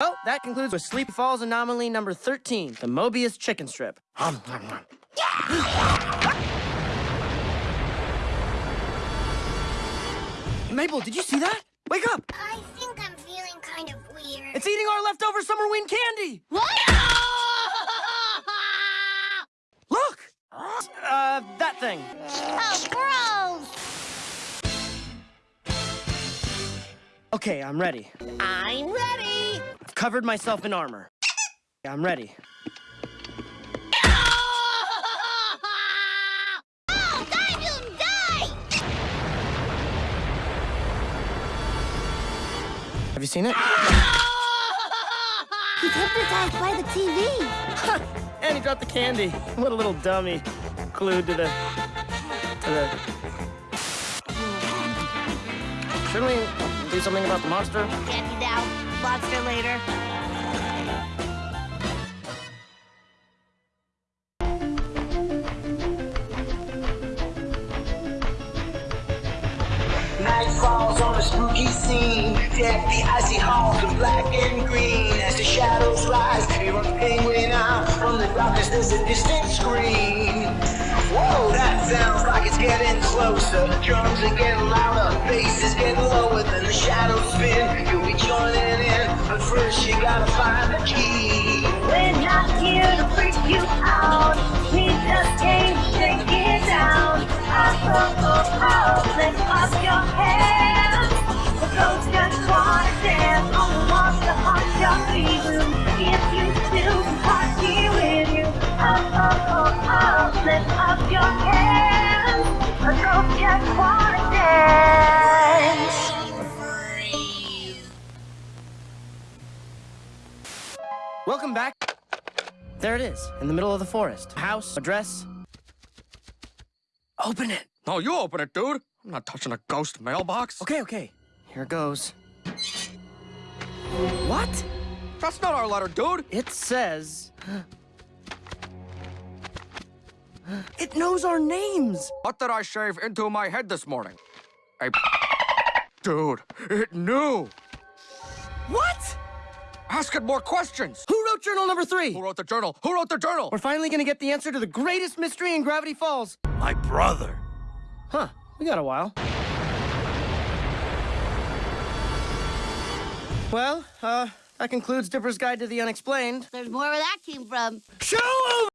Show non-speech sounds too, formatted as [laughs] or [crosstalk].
Well, that concludes with Sleepy Falls anomaly number 13, the Mobius chicken strip. Mabel, did you see that? Wake up! I think I'm feeling kind of weird. It's eating our leftover Summerween candy! What? [laughs] Look! Uh, that thing. oh, gross! Okay, I'm ready. I'm ready! Covered myself in armor. I'm ready. Oh, die, mutant, die! Have you seen it? He's hypnotized by the TV. and he dropped the candy. What a little dummy. Glued to the... to the... Shouldn't we do something about the monster? Candy now, monster later. Night falls on a spooky scene. Deck the icy halls in black and green. As the shadows rise, penguin out. From the darkness, there's a distant scream. Whoa, that sounds like it's getting closer. Drums are getting louder, bass is getting lower. Then the shadows but first you gotta find the key. We're not here to freak you out. We just came to it down. Oh, oh, oh, lift up your hands. The ghost just wanna dance on the monster on your feet. If you still party with you. Oh, oh, oh, oh, lift up your hands. The ghost just wanna dance. Welcome back. There it is, in the middle of the forest. House, address. Open it. No, you open it, dude. I'm not touching a ghost mailbox. Okay, okay. Here it goes. What? That's not our letter, dude. It says. It knows our names. What did I shave into my head this morning? A dude, it knew. What? Ask it more questions. Who wrote journal number three? Who wrote the journal? Who wrote the journal? We're finally gonna get the answer to the greatest mystery in Gravity Falls. My brother. Huh, we got a while. Well, uh, that concludes Dipper's Guide to the Unexplained. There's more where that came from. Show